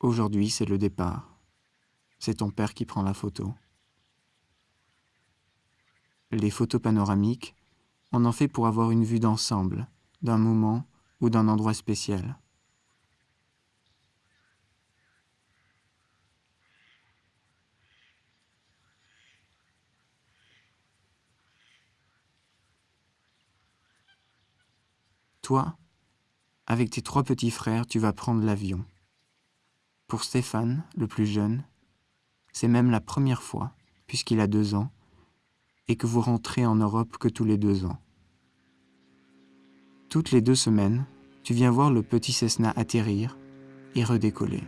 Aujourd'hui, c'est le départ. C'est ton père qui prend la photo. Les photos panoramiques, on en fait pour avoir une vue d'ensemble, d'un moment ou d'un endroit spécial. Toi, avec tes trois petits frères, tu vas prendre l'avion. Pour Stéphane, le plus jeune, c'est même la première fois, puisqu'il a deux ans, et que vous rentrez en Europe que tous les deux ans. Toutes les deux semaines, tu viens voir le petit Cessna atterrir et redécoller.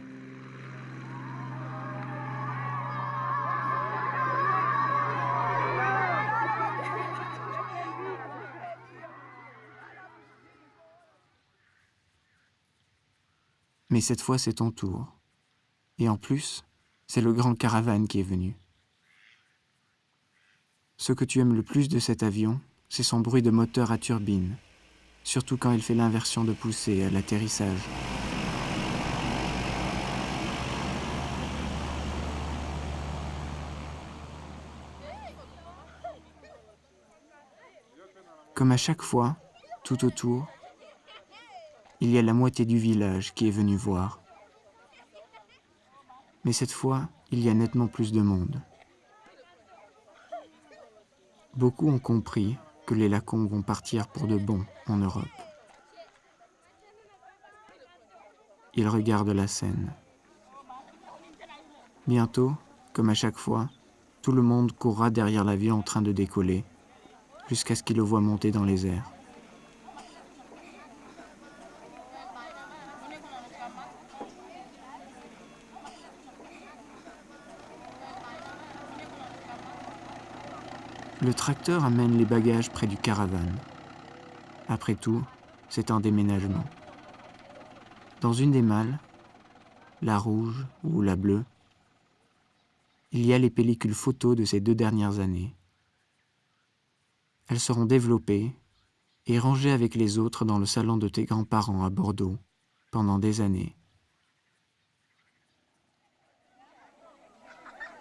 Mais cette fois, c'est ton tour. Et en plus, c'est le grand caravane qui est venu. Ce que tu aimes le plus de cet avion, c'est son bruit de moteur à turbine, surtout quand il fait l'inversion de poussée à l'atterrissage. Comme à chaque fois, tout autour, il y a la moitié du village qui est venu voir. Mais cette fois, il y a nettement plus de monde. Beaucoup ont compris que les lacons vont partir pour de bon en Europe. Ils regardent la scène. Bientôt, comme à chaque fois, tout le monde courra derrière l'avion en train de décoller, jusqu'à ce qu'il le voit monter dans les airs. Le tracteur amène les bagages près du caravane. Après tout, c'est un déménagement. Dans une des malles, la rouge ou la bleue, il y a les pellicules photos de ces deux dernières années. Elles seront développées et rangées avec les autres dans le salon de tes grands-parents à Bordeaux pendant des années.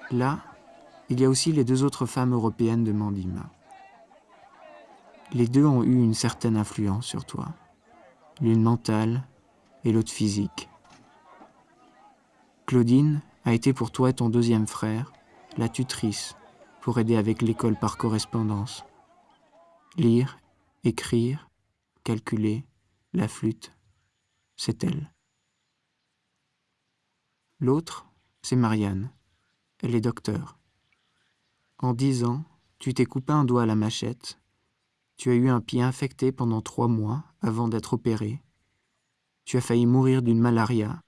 Là, il y a aussi les deux autres femmes européennes de Mandima. Les deux ont eu une certaine influence sur toi, l'une mentale et l'autre physique. Claudine a été pour toi ton deuxième frère, la tutrice, pour aider avec l'école par correspondance. Lire, écrire, calculer, la flûte, c'est elle. L'autre, c'est Marianne. Elle est docteur. En dix ans, tu t'es coupé un doigt à la machette. Tu as eu un pied infecté pendant trois mois avant d'être opéré. Tu as failli mourir d'une malaria.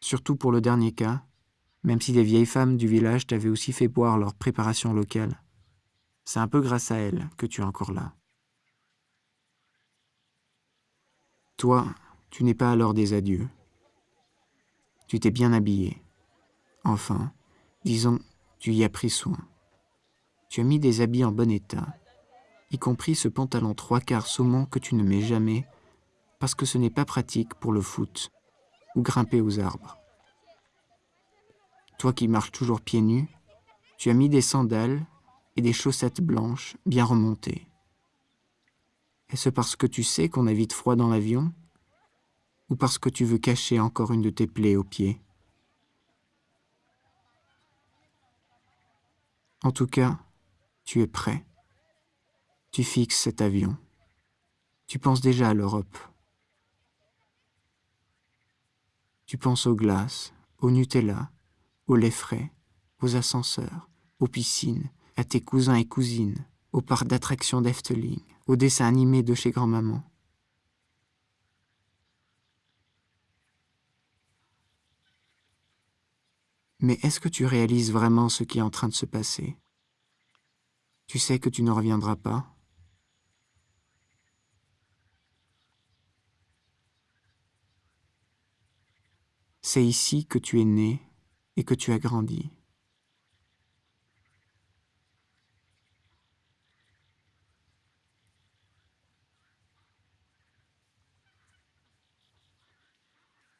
Surtout pour le dernier cas, même si les vieilles femmes du village t'avaient aussi fait boire leur préparation locale. C'est un peu grâce à elles que tu es encore là. Toi, tu n'es pas l'heure des adieux. Tu t'es bien habillé. Enfin, disons, tu y as pris soin. Tu as mis des habits en bon état, y compris ce pantalon trois quarts saumon que tu ne mets jamais, parce que ce n'est pas pratique pour le foot ou grimper aux arbres. Toi qui marches toujours pieds nus, tu as mis des sandales et des chaussettes blanches bien remontées. Est-ce parce que tu sais qu'on a vite froid dans l'avion ou parce que tu veux cacher encore une de tes plaies aux pieds? En tout cas, tu es prêt. Tu fixes cet avion. Tu penses déjà à l'Europe. Tu penses aux glaces, au Nutella, au lait frais, aux ascenseurs, aux piscines, à tes cousins et cousines, au parc d'attractions d'Efteling, aux dessins animés de chez grand-maman. Mais est-ce que tu réalises vraiment ce qui est en train de se passer? Tu sais que tu ne reviendras pas? C'est ici que tu es né et que tu as grandi.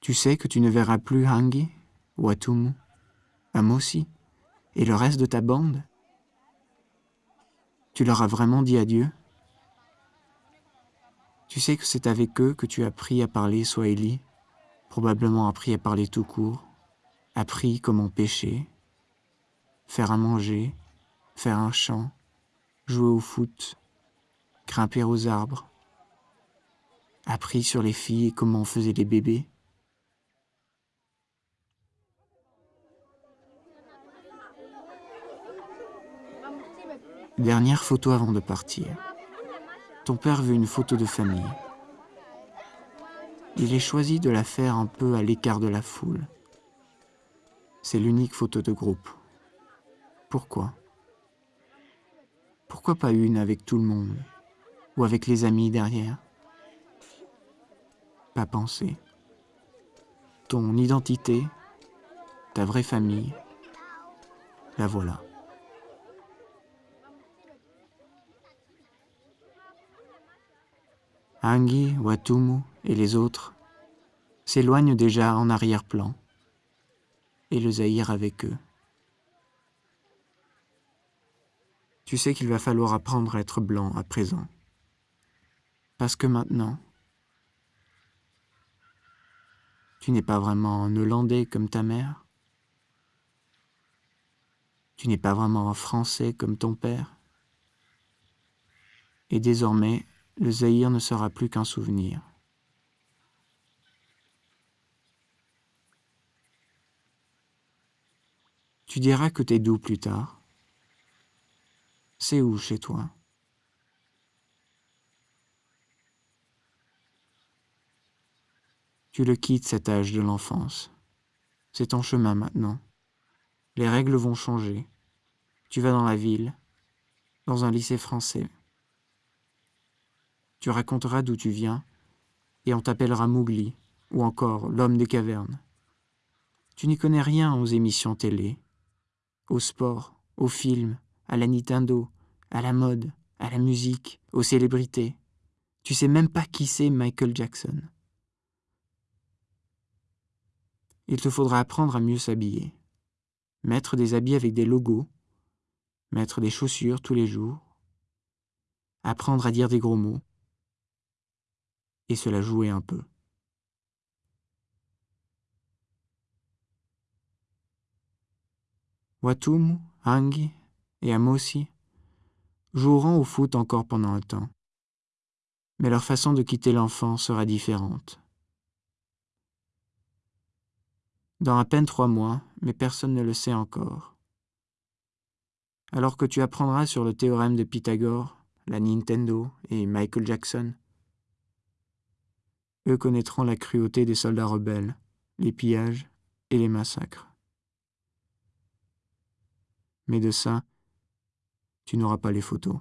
Tu sais que tu ne verras plus Hangi, Watumu, Amosi et le reste de ta bande? Tu leur as vraiment dit adieu? Tu sais que c'est avec eux que tu as appris à parler Swahili, probablement appris à parler tout court, appris comment pêcher, faire à manger, faire un chant, jouer au foot, grimper aux arbres, appris sur les filles et comment on faisait les bébés. Dernière photo avant de partir. Ton père veut une photo de famille. Il est choisi de la faire un peu à l'écart de la foule. C'est l'unique photo de groupe. Pourquoi? Pourquoi pas une avec tout le monde? Ou avec les amis derrière? Pas penser. Ton identité, ta vraie famille, la voilà. Angi, Watumu et les autres s'éloignent déjà en arrière-plan, et le Zahir avec eux. Tu sais qu'il va falloir apprendre à être blanc à présent. Parce que maintenant, tu n'es pas vraiment un Hollandais comme ta mère. Tu n'es pas vraiment un Français comme ton père. Et désormais, le Zaïre ne sera plus qu'un souvenir. Tu diras que t'es doux plus tard. C'est où chez toi? Tu le quittes cet âge de l'enfance. C'est ton chemin maintenant. Les règles vont changer. Tu vas dans la ville, dans un lycée français tu raconteras d'où tu viens, et on t'appellera Mougli, ou encore l'homme des cavernes. Tu n'y connais rien aux émissions télé, au sport, aux films, à la Nintendo, à la mode, à la musique, aux célébrités. Tu sais même pas qui c'est Michael Jackson. Il te faudra apprendre à mieux s'habiller, mettre des habits avec des logos, mettre des chaussures tous les jours, apprendre à dire des gros mots, et se la un peu. Watum, Hangi et Amosi joueront au foot encore pendant un temps, mais leur façon de quitter l'enfant sera différente. Dans à peine trois mois, mais personne ne le sait encore. Alors que tu apprendras sur le théorème de Pythagore, la Nintendo et Michael Jackson, eux connaîtront la cruauté des soldats rebelles, les pillages et les massacres. Mais de ça, tu n'auras pas les photos.